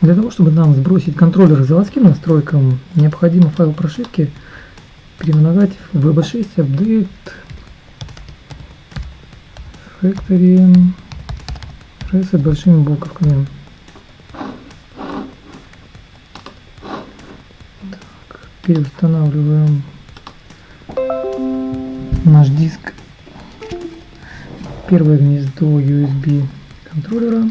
Для того, чтобы нам сбросить контроллер к заводским настройкам, необходимо файл прошивки переименовать в VB6 Update Factory Reset большими буковками. Так, переустанавливаем наш диск первое гнездо USB контроллера.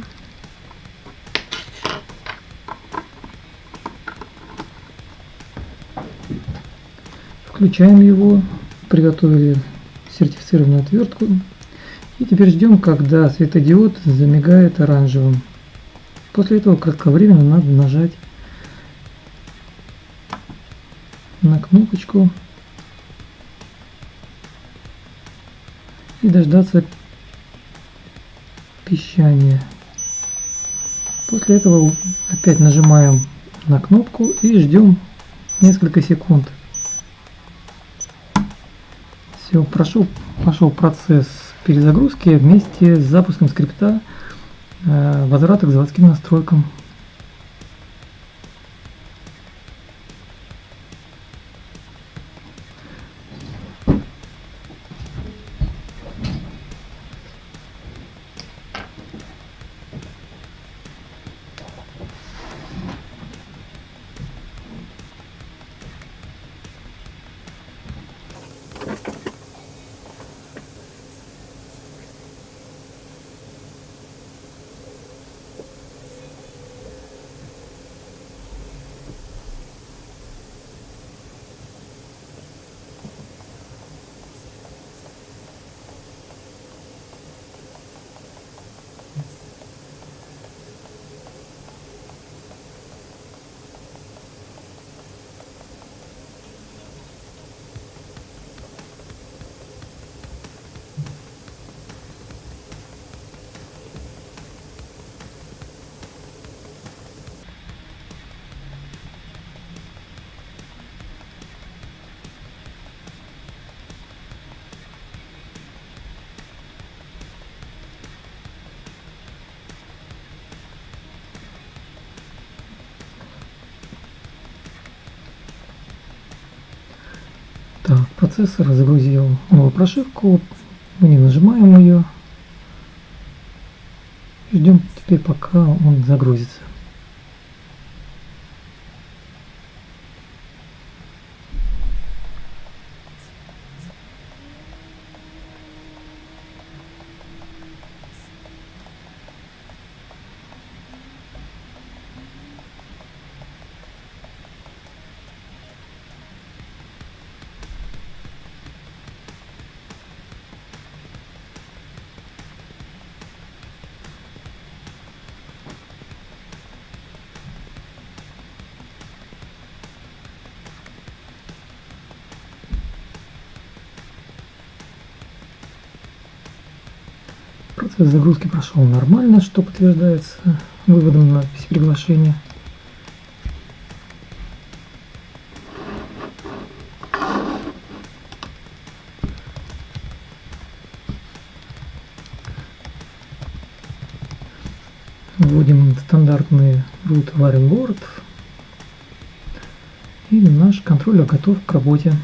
Включаем его, приготовили сертифицированную отвертку. И теперь ждем, когда светодиод замигает оранжевым. После этого кратковременно надо нажать на кнопочку и дождаться пищания. После этого опять нажимаем на кнопку и ждем несколько секунд. Все, прошел, пошел процесс перезагрузки вместе с запуском скрипта э, возврата к заводским настройкам. Так, процессор загрузил новую прошивку. Мы не нажимаем ее. Ждем теперь пока он загрузится. Процесс загрузки прошел нормально, что подтверждается выводом надписи приглашения. Вводим стандартный root board. И наш контроллер готов к работе.